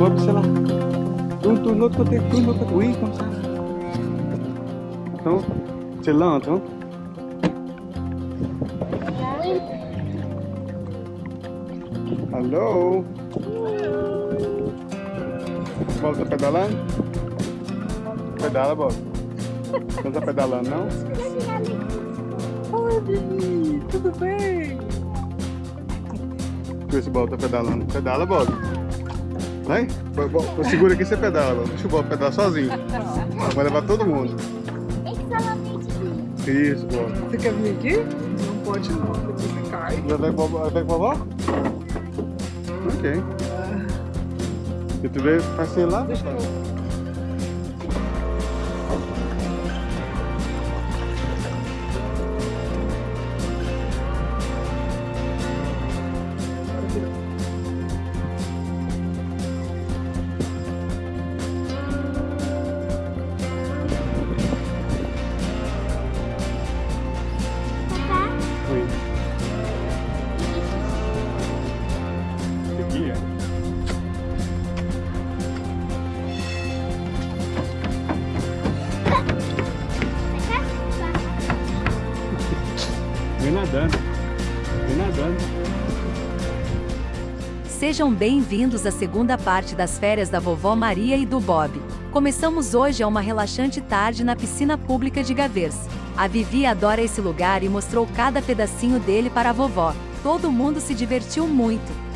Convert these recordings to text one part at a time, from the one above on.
Côté, tourne de l'autre côté. Oui, comme ça. Attends, c'est là, attends. Alô? Bob, tá pedalando? Pedala, Bob. Não tá pedalando, não? Oi, Bibi, tudo bem? Vê se o Bob tá pedalando. Pedala, Bob. Vai, segura aqui e você pedala. Deixa o Bob pedalar sozinho. Vai levar todo mundo. Isso, Bob. Você quer vir aqui? Não pode não, porque você cai. Já vai vai com a vovó? Ok. E tu veio passeio lá? Deixa eu... Sejam bem-vindos à segunda parte das férias da vovó Maria e do Bob. Começamos hoje a uma relaxante tarde na piscina pública de Gavers. A Vivi adora esse lugar e mostrou cada pedacinho dele para a vovó. Todo mundo se divertiu muito.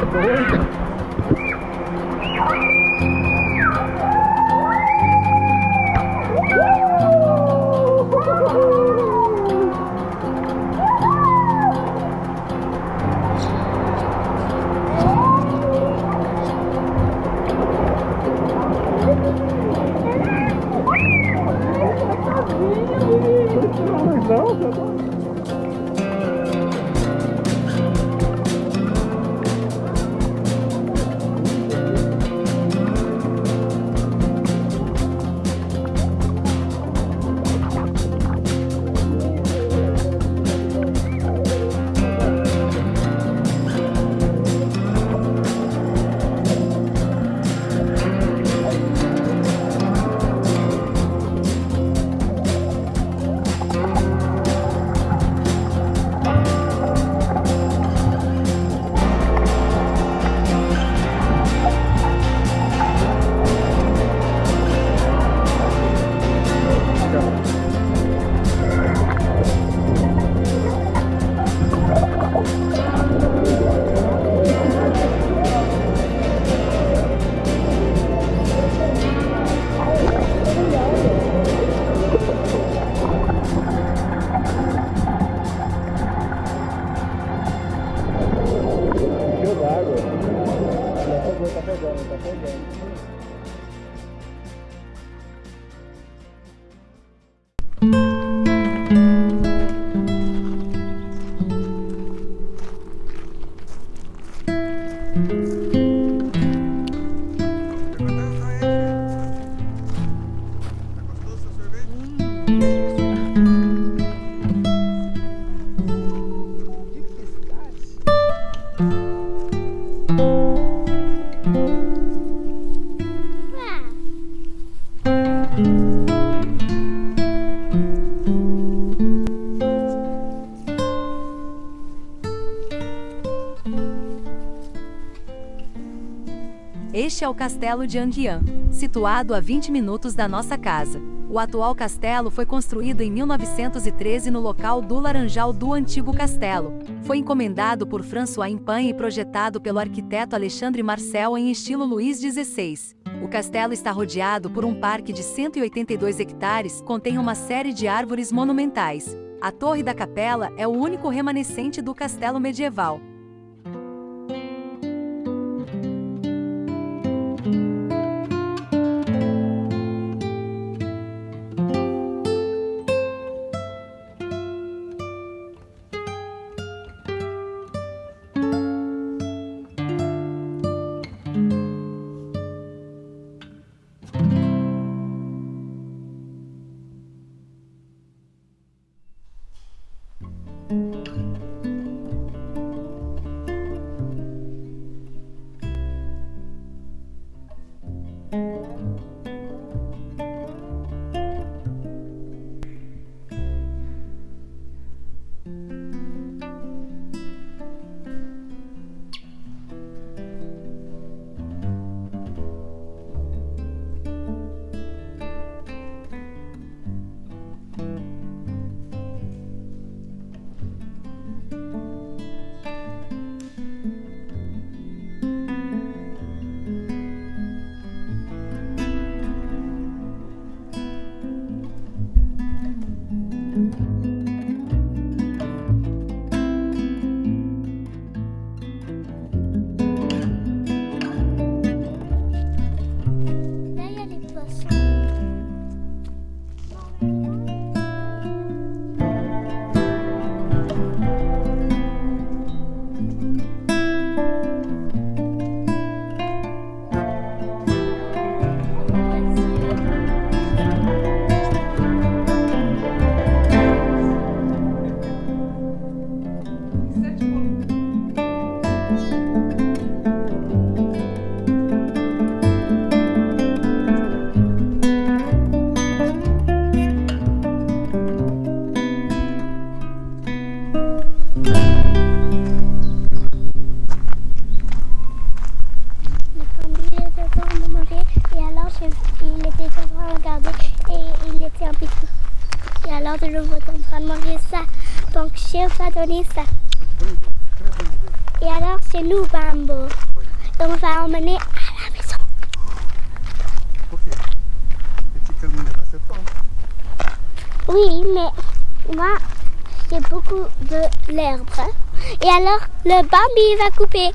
Não, é o Castelo de Anguian, situado a 20 minutos da nossa casa. O atual castelo foi construído em 1913 no local do Laranjal do antigo castelo. Foi encomendado por François Impan e projetado pelo arquiteto Alexandre Marcel em estilo Luís XVI. O castelo está rodeado por um parque de 182 hectares, contém uma série de árvores monumentais. A Torre da Capela é o único remanescente do castelo medieval. Ça. Et alors c'est nous Bambo. Donc on va emmener à la maison. Ok. Oui, mais moi j'ai beaucoup de l'herbe. Et alors le Bambi va couper.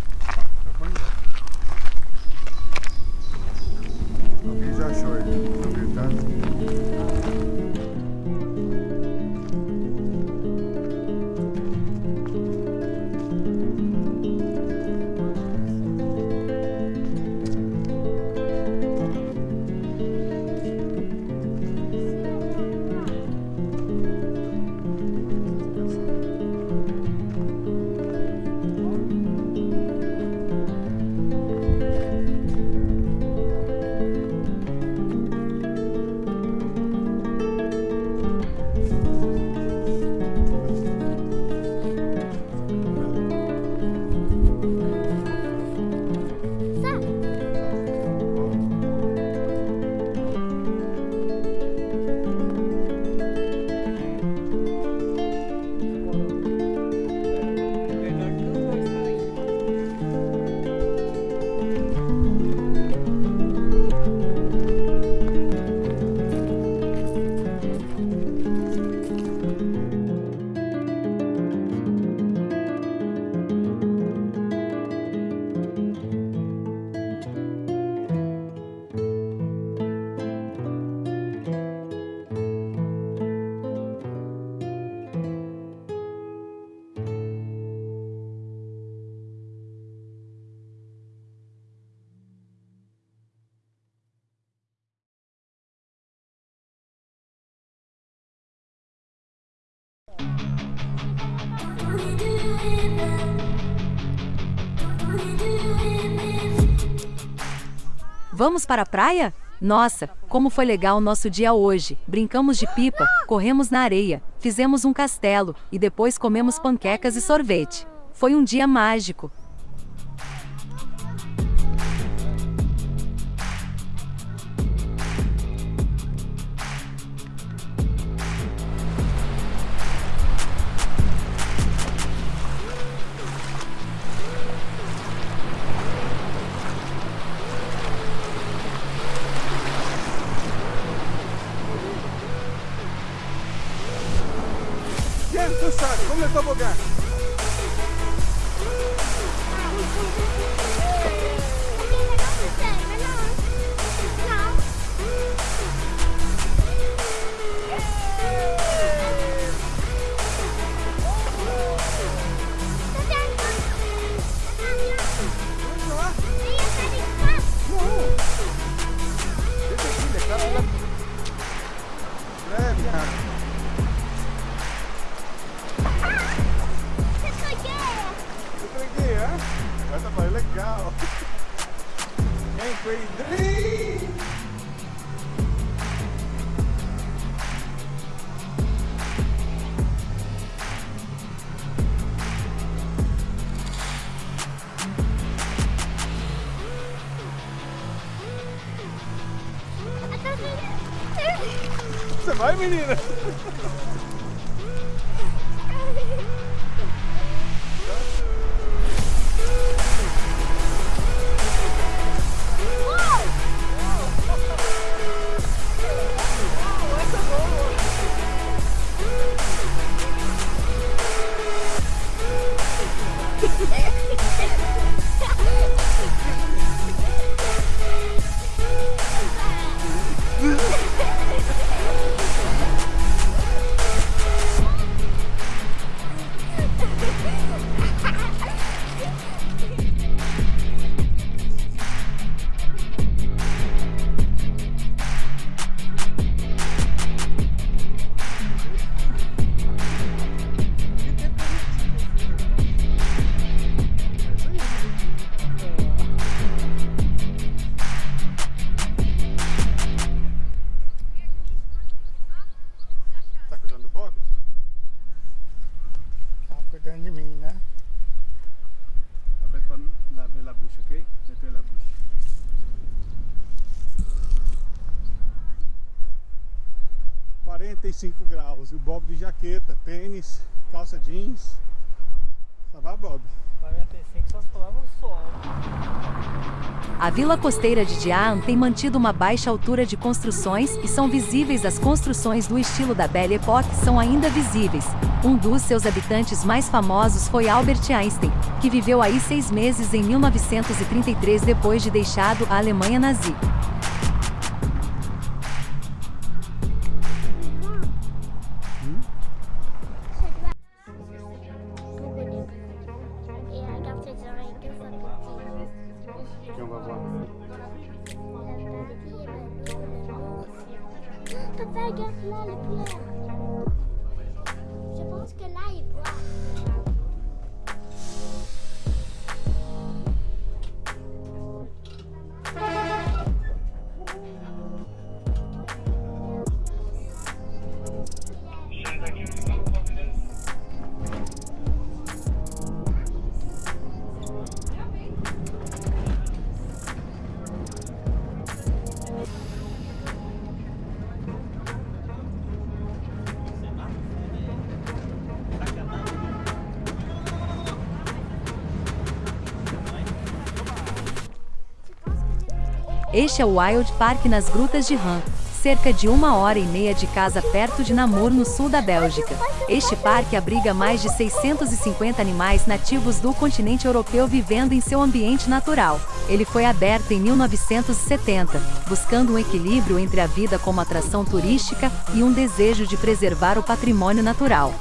Vamos para a praia? Nossa, como foi legal o nosso dia hoje! Brincamos de pipa, corremos na areia, fizemos um castelo e depois comemos panquecas e sorvete. Foi um dia mágico. Você vai, menina? graus. E o Bob de jaqueta, tênis, calça jeans. Lá Bob. 45 só pulava o. A vila costeira de Diaan tem mantido uma baixa altura de construções e são visíveis as construções do estilo da Belle Époque são ainda visíveis. Um dos seus habitantes mais famosos foi Albert Einstein, que viveu aí seis meses em 1933 depois de deixado a Alemanha nazi. Este é o Wild Park nas Grutas de Han, cerca de uma hora e meia de casa perto de Namur, no sul da Bélgica. Este parque abriga mais de 650 animais nativos do continente europeu vivendo em seu ambiente natural. Ele foi aberto em 1970, buscando um equilíbrio entre a vida como atração turística e um desejo de preservar o patrimônio natural.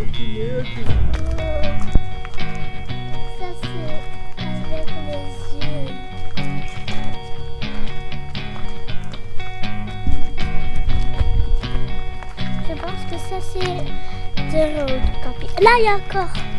Je pense que ça, c'est de copy. Là, il y a encore.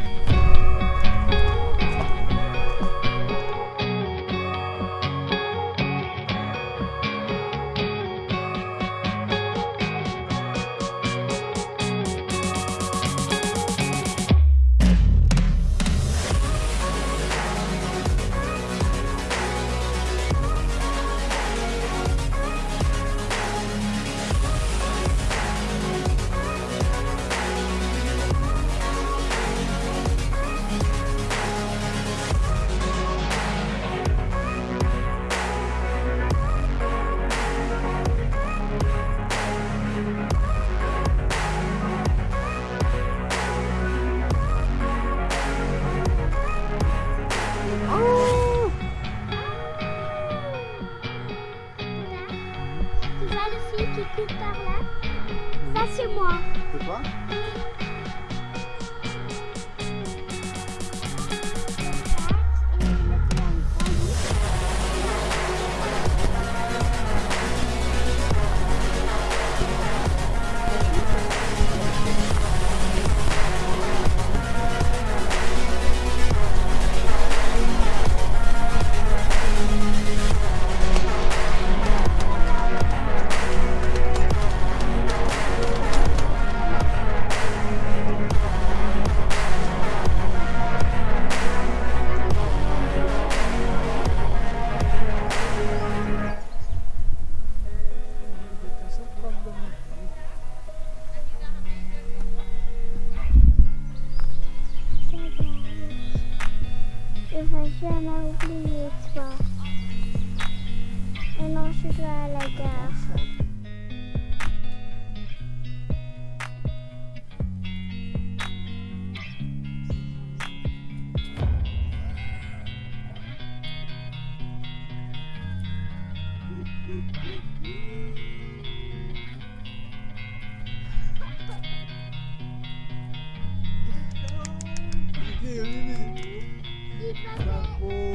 Tu vois le fil qui coupe par là Ça, c'est moi. C'est toi people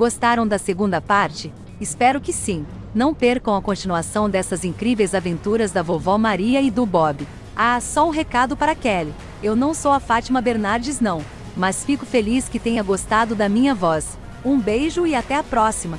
Gostaram da segunda parte? Espero que sim. Não percam a continuação dessas incríveis aventuras da vovó Maria e do Bob. Ah, só um recado para Kelly. Eu não sou a Fátima Bernardes não, mas fico feliz que tenha gostado da minha voz. Um beijo e até a próxima.